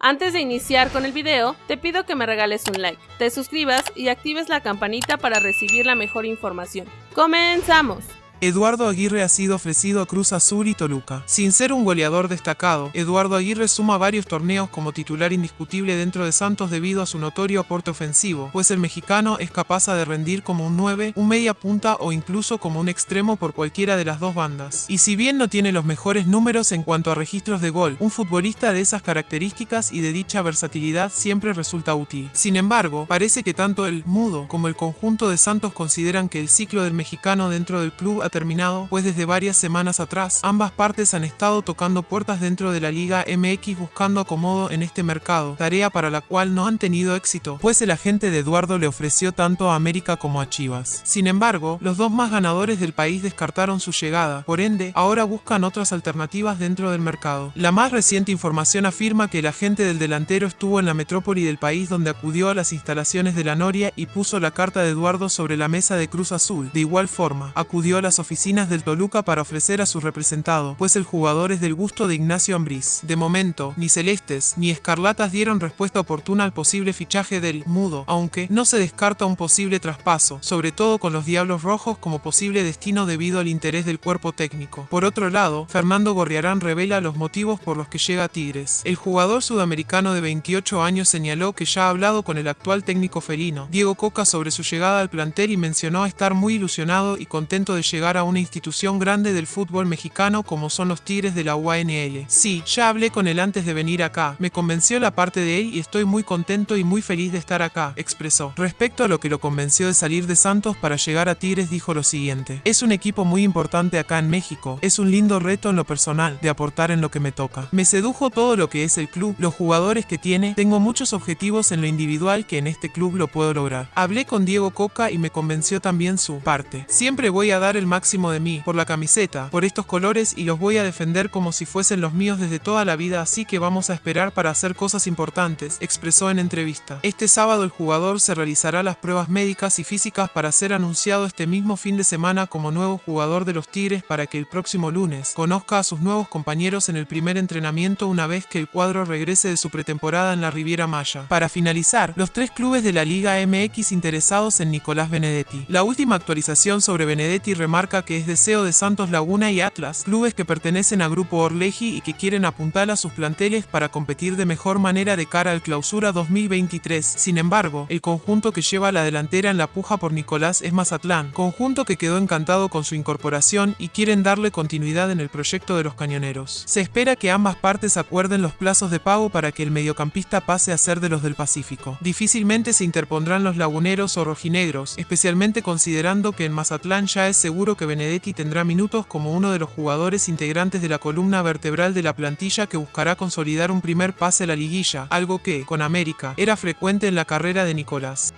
Antes de iniciar con el video, te pido que me regales un like, te suscribas y actives la campanita para recibir la mejor información. ¡Comenzamos! Eduardo Aguirre ha sido ofrecido a Cruz Azul y Toluca. Sin ser un goleador destacado, Eduardo Aguirre suma varios torneos como titular indiscutible dentro de Santos debido a su notorio aporte ofensivo, pues el mexicano es capaz de rendir como un 9, un media punta o incluso como un extremo por cualquiera de las dos bandas. Y si bien no tiene los mejores números en cuanto a registros de gol, un futbolista de esas características y de dicha versatilidad siempre resulta útil. Sin embargo, parece que tanto el mudo como el conjunto de Santos consideran que el ciclo del mexicano dentro del club terminado, pues desde varias semanas atrás, ambas partes han estado tocando puertas dentro de la Liga MX buscando acomodo en este mercado, tarea para la cual no han tenido éxito, pues el agente de Eduardo le ofreció tanto a América como a Chivas. Sin embargo, los dos más ganadores del país descartaron su llegada, por ende, ahora buscan otras alternativas dentro del mercado. La más reciente información afirma que el agente del delantero estuvo en la metrópoli del país donde acudió a las instalaciones de la Noria y puso la carta de Eduardo sobre la mesa de Cruz Azul. De igual forma, acudió a las oficinas del Toluca para ofrecer a su representado, pues el jugador es del gusto de Ignacio Ambriz. De momento, ni Celestes ni Escarlatas dieron respuesta oportuna al posible fichaje del Mudo, aunque no se descarta un posible traspaso, sobre todo con los Diablos Rojos como posible destino debido al interés del cuerpo técnico. Por otro lado, Fernando Gorriarán revela los motivos por los que llega a Tigres. El jugador sudamericano de 28 años señaló que ya ha hablado con el actual técnico felino, Diego Coca, sobre su llegada al plantel y mencionó estar muy ilusionado y contento de llegar a una institución grande del fútbol mexicano como son los Tigres de la UANL. Sí, ya hablé con él antes de venir acá, me convenció la parte de él y estoy muy contento y muy feliz de estar acá, expresó. Respecto a lo que lo convenció de salir de Santos para llegar a Tigres dijo lo siguiente, es un equipo muy importante acá en México, es un lindo reto en lo personal, de aportar en lo que me toca. Me sedujo todo lo que es el club, los jugadores que tiene, tengo muchos objetivos en lo individual que en este club lo puedo lograr. Hablé con Diego Coca y me convenció también su parte. Siempre voy a dar el máximo de mí, por la camiseta, por estos colores y los voy a defender como si fuesen los míos desde toda la vida así que vamos a esperar para hacer cosas importantes, expresó en entrevista. Este sábado el jugador se realizará las pruebas médicas y físicas para ser anunciado este mismo fin de semana como nuevo jugador de los Tigres para que el próximo lunes conozca a sus nuevos compañeros en el primer entrenamiento una vez que el cuadro regrese de su pretemporada en la Riviera Maya. Para finalizar, los tres clubes de la Liga MX interesados en Nicolás Benedetti. La última actualización sobre Benedetti remarca que es deseo de Santos Laguna y Atlas, clubes que pertenecen a Grupo Orleji y que quieren apuntar a sus planteles para competir de mejor manera de cara al clausura 2023. Sin embargo, el conjunto que lleva la delantera en la puja por Nicolás es Mazatlán, conjunto que quedó encantado con su incorporación y quieren darle continuidad en el proyecto de los cañoneros. Se espera que ambas partes acuerden los plazos de pago para que el mediocampista pase a ser de los del Pacífico. Difícilmente se interpondrán los laguneros o rojinegros, especialmente considerando que en Mazatlán ya es seguro que Benedetti tendrá minutos como uno de los jugadores integrantes de la columna vertebral de la plantilla que buscará consolidar un primer pase a la liguilla, algo que, con América, era frecuente en la carrera de Nicolás.